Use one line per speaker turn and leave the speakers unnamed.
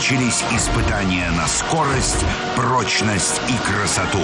начались испытания на скорость, прочность и красоту.